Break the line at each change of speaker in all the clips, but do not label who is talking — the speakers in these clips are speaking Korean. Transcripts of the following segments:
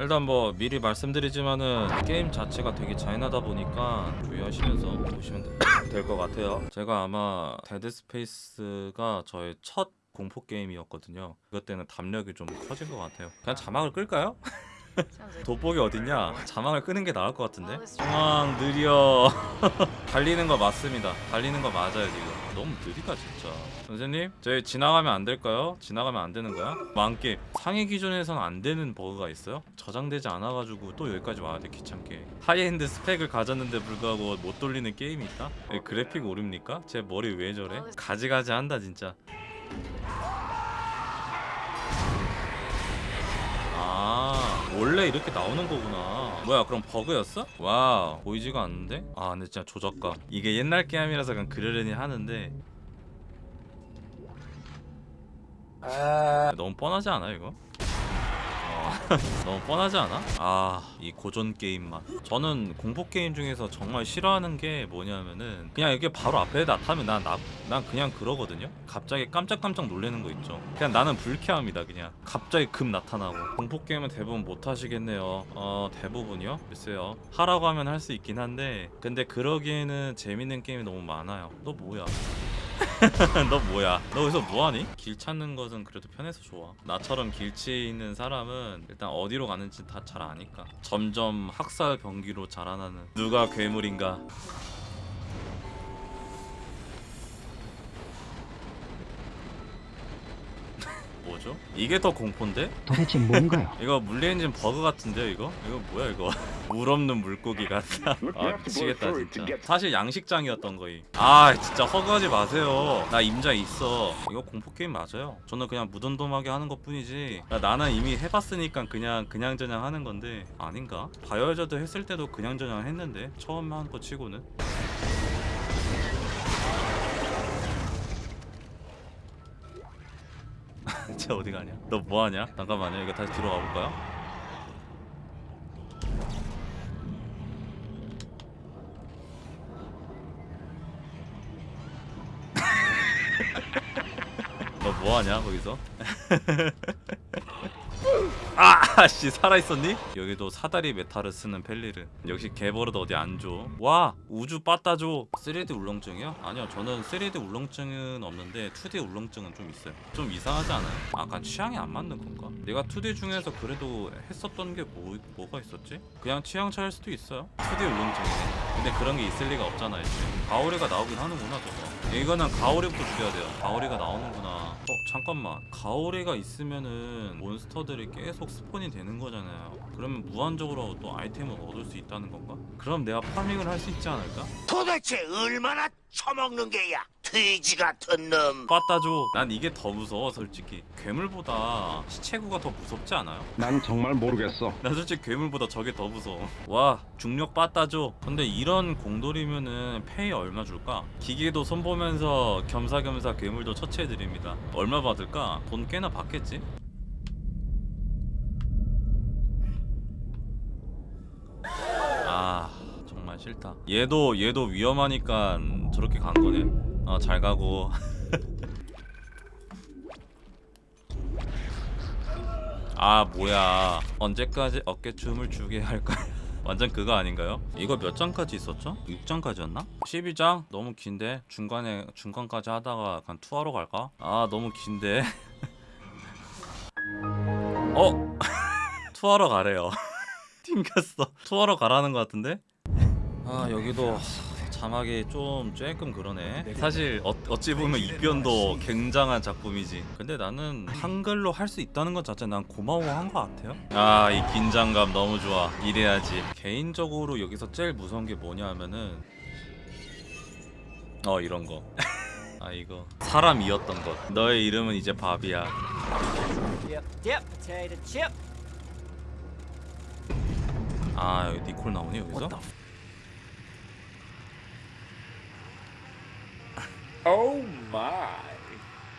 일단 뭐 미리 말씀드리지만은 게임 자체가 되게 잔인하다 보니까 주의하시면서 보시면 될 것 같아요. 제가 아마 Dead Space가 저의 첫 공포 게임이었거든요. 그것 때는 담력이 좀 커진 것 같아요. 그냥 자막을 끌까요? 돋보기 어딨냐? 자막을 끄는 게 나을 것 같은데? 중앙 느려 달리는 거 맞습니다 달리는 거 맞아요 지금 너무 느리다 진짜 선생님 저희 지나가면 안 될까요? 지나가면 안 되는 거야? 만게 상위 기준에선 안 되는 버그가 있어요? 저장되지 않아가지고 또 여기까지 와야 돼 귀찮게 하이엔드 스펙을 가졌는데 불구하고 못 돌리는 게임이 있다? 에, 그래픽 오류입니까? 제 머리 왜 저래? 가지가지 한다 진짜 원래 이렇게 나오는 거구나 뭐야 그럼 버그였어? wow 보이지가 않는데? 아 근데 진짜 조작감 이게 옛날 게임이라서 그냥 그러려니 하는데 너무 뻔하지 않아 이거? 어, 너무 뻔하지 않아? 아 이 고전 게임 맛. 저는 공포 게임 중에서 정말 싫어하는 게 뭐냐면은 그냥 이게 바로 앞에 나타나면 난, 나, 난 그냥 그러거든요? 갑자기 깜짝깜짝 놀라는 거 있죠. 그냥 나는 불쾌합니다 그냥. 갑자기 급 나타나고. 공포 게임은 대부분 못 하시겠네요. 어 대부분이요? 글쎄요. 하라고 하면 할 수 있긴 한데. 근데 그러기에는 재밌는 게임이 너무 많아요. 너 뭐야 너 뭐야? 너 여기서 뭐하니? 길 찾는 것은 그래도 편해서 좋아. 나처럼 길치에 있는 사람은 일단 어디로 가는지 다 잘 아니까. 점점 학살 병기로 자라나는 누가 괴물인가? 뭐죠? 이게 더 공포인데?
도대체 뭔가요?
이거 물리엔진 버그 같은데요 이거? 이거 뭐야 이거? 물 없는 물고기 같다. 아 미치겠다 진짜. 사실 양식장이었던 거이. 아 진짜 허구하지 마세요. 나 임자 있어. 이거 공포게임 맞아요. 저는 그냥 무덤덤하게 하는 것 뿐이지. 야, 나는 이미 해봤으니까 그냥 그냥저냥 하는 건데. 아닌가? 바이오저드 했을 때도 그냥저냥 했는데? 처음 한 거 치고는 쟤 어디 가냐? 너 뭐하냐? 잠깐만요 이거 다시 뒤로 가볼까요? 너 뭐하냐 거기서? 아씨 살아있었니? 여기도 사다리 메탈을 쓰는 펠리르 역시 개버릇 어디 안줘 와 우주 빠따줘 3D 울렁증이요? 아니요 저는 3D 울렁증은 없는데 2D 울렁증은 좀 있어요 좀 이상하지 않아요? 약간 취향이 안 맞는 건가? 내가 2D 중에서 그래도 했었던 게 뭐, 뭐가 있었지? 그냥 취향 차일 수도 있어요 2D 울렁증이네 근데 그런 게 있을 리가 없잖아요 지금 가오리가 나오긴 하는구나 저거 이거는 가오리부터 죽여야 돼요 가오리가 나오는구나 어 잠깐만 가오리가 있으면은 몬스터들이 계속 스폰이 되는 거잖아요 그러면 무한적으로 또 아이템을 얻을 수 있다는 건가? 그럼 내가 파밍을 할 수 있지 않을까?
도대체 얼마나 처먹는 게야? 돼지 같은 놈.
빠따줘 난 이게 더 무서워 솔직히 괴물보다 시체구가 더 무섭지 않아요?
난 정말 모르겠어.
나 솔직히 괴물보다 저게 더 무서워 와 중력 빠따 줘 근데 이런 공돌이면은 페이 얼마 줄까? 기계도 손보면서 겸사겸사 괴물도 처치해드립니다 얼마 받을까? 돈 꽤나 받겠지? 아 정말 싫다 얘도 얘도 위험하니까 저렇게 간 거네 어 잘 가고 아 뭐야 언제까지 어깨춤을 추게 할까 완전 그거 아닌가요? 이거 몇 장까지 있었죠? 6장까지였나? 12장? 너무 긴데 중간에 중간까지 하다가 약간 투하러 갈까? 아 너무 긴데 어? 투하러 가래요 튕겼어 투하러 가라는 것 같은데? 아 여기도 자막이 좀 조금 그러네. 사실 어, 어찌 보면 입변도 굉장한 작품이지. 근데 나는 한글로 할 수 있다는 것 자체 난 고마워한 것 같아요. 아 이 긴장감 너무 좋아. 이래야지. 개인적으로 여기서 제일 무서운 게 뭐냐 하면은 어 이런 거 아 이거. 사람이었던 것. 너의 이름은 이제 밥이야. 아 여기 니콜 나오네 여기서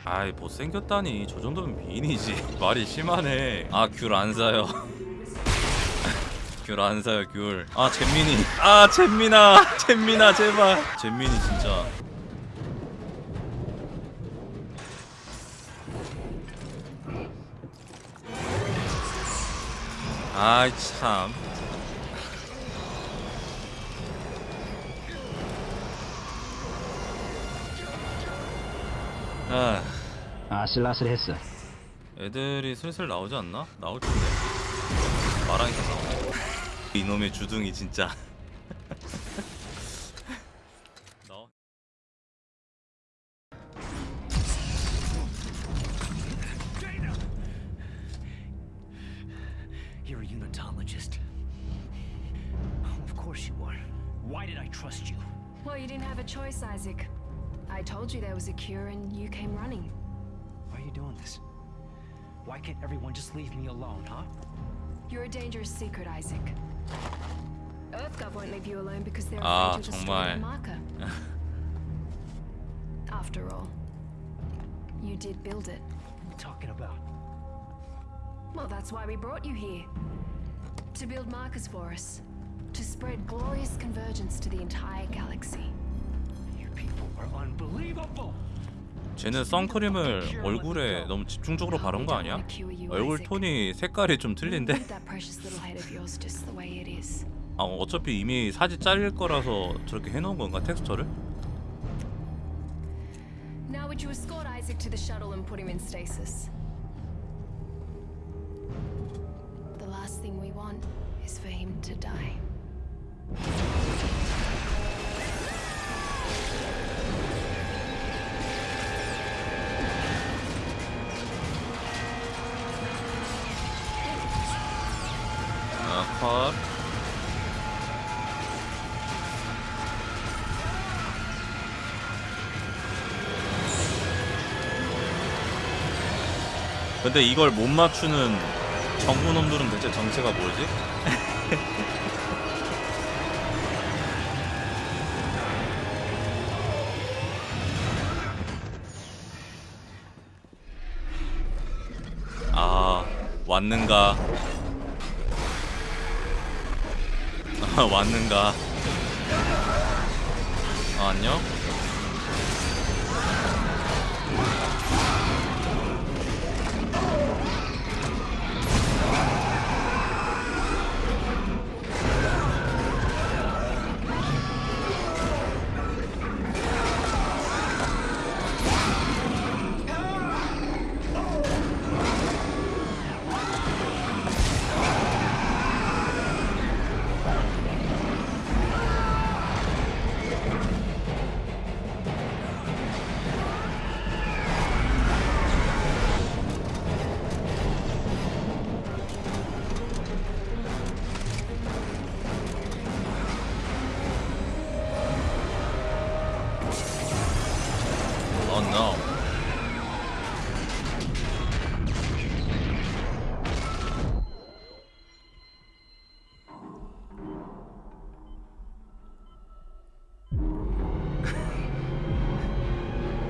아이 못생겼다니. 저 정도면 미인이지. 말이 심하네. 아 귤 안 사요. 귤 안 사요 귤아 잼민이. 아 잼민아. 잼민아 제발. 잼민이 진짜. 아이 참. 아,
아슬아슬했어.
애들이 슬슬 나오지 않나? 나올 텐데. 마랑이가 나와. 이놈의 주둥이 진짜.
Why did I trust you?
Well, you didn't have a choice, Isaac. I told you there was a cure and you came running.
Why are you doing this? Why can't everyone just leave me alone, huh?
You're a dangerous secret, Isaac. EarthGov won't leave you alone because they're
Ah,
afraid you'll destroy
정말.
their marker. After all, you did build it.
What are you talking about?
Well, that's why we brought you here. To build markers for us. To spread glorious convergence to the entire galaxy.
쟤는 선크림을 얼굴에 너무 집중적으로 바른 거 아니야? 얼굴 톤이 색깔이 좀 틀린데? 아 어차피 이미 사진 잘릴 거라서 저렇게 해놓은 건가 텍스처를?
Now would you escort Isaac to the shuttle and put him in stasis? The last thing we want is for him to die.
근데 이걸 못 맞추는 정부 놈들은 대체 정체가 뭐지? 아 왔는가? 아, 왔는가? 아, 안녕?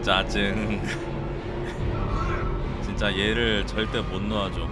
짜증. 진짜 얘를 절대 못 놓아줘.